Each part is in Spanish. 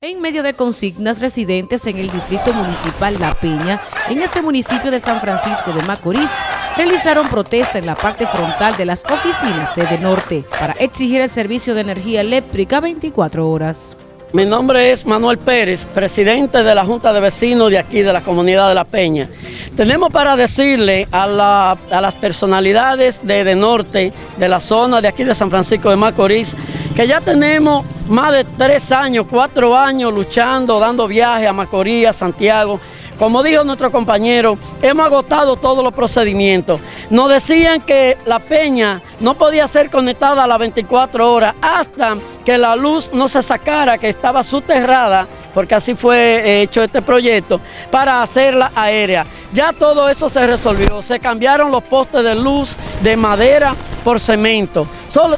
En medio de consignas residentes en el distrito municipal La Peña, en este municipio de San Francisco de Macorís, realizaron protesta en la parte frontal de las oficinas de De Norte para exigir el servicio de energía eléctrica 24 horas. Mi nombre es Manuel Pérez, presidente de la Junta de Vecinos de aquí de la comunidad de La Peña. Tenemos para decirle a, las personalidades de, de Norte, de la zona de aquí de San Francisco de Macorís, que ya tenemos más de tres años, cuatro años luchando, dando viajes a Macorís, a Santiago. Como dijo nuestro compañero, hemos agotado todos los procedimientos. Nos decían que la peña no podía ser conectada a las 24 horas hasta que la luz no se sacara, que estaba soterrada porque así fue hecho este proyecto, para hacerla aérea. Ya todo eso se resolvió, se cambiaron los postes de luz de madera por cemento.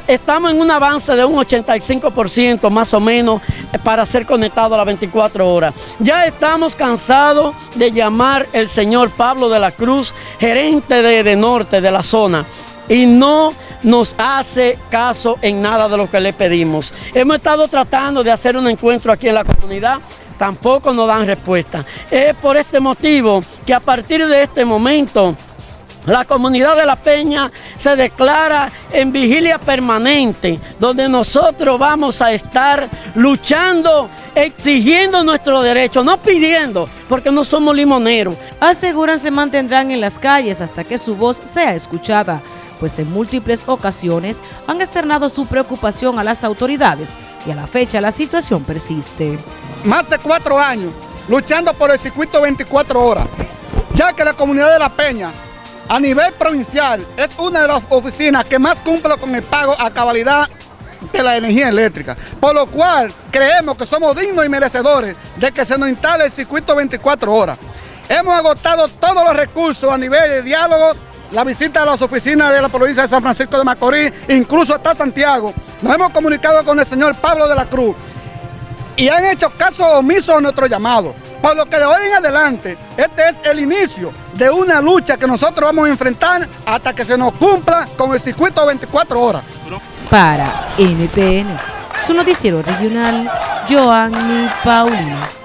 Estamos en un avance de un 85% más o menos para ser conectado a las 24 horas. Ya estamos cansados de llamar el señor Pablo de la Cruz, gerente de, de Norte de la zona y no nos hace caso en nada de lo que le pedimos. Hemos estado tratando de hacer un encuentro aquí en la comunidad, tampoco nos dan respuesta. Es por este motivo que a partir de este momento la comunidad de La Peña se declara en vigilia permanente, donde nosotros vamos a estar luchando, exigiendo nuestro derecho, no pidiendo, porque no somos limoneros. Aseguran se mantendrán en las calles hasta que su voz sea escuchada pues en múltiples ocasiones han externado su preocupación a las autoridades y a la fecha la situación persiste. Más de cuatro años luchando por el circuito 24 horas, ya que la comunidad de La Peña a nivel provincial es una de las oficinas que más cumple con el pago a cabalidad de la energía eléctrica, por lo cual creemos que somos dignos y merecedores de que se nos instale el circuito 24 horas. Hemos agotado todos los recursos a nivel de diálogo la visita a las oficinas de la provincia de San Francisco de Macorís, incluso hasta Santiago. Nos hemos comunicado con el señor Pablo de la Cruz y han hecho caso omiso a nuestro llamado. Por lo que de hoy en adelante, este es el inicio de una lucha que nosotros vamos a enfrentar hasta que se nos cumpla con el circuito 24 horas. Para NTN, su noticiero regional, Joanny Paulino.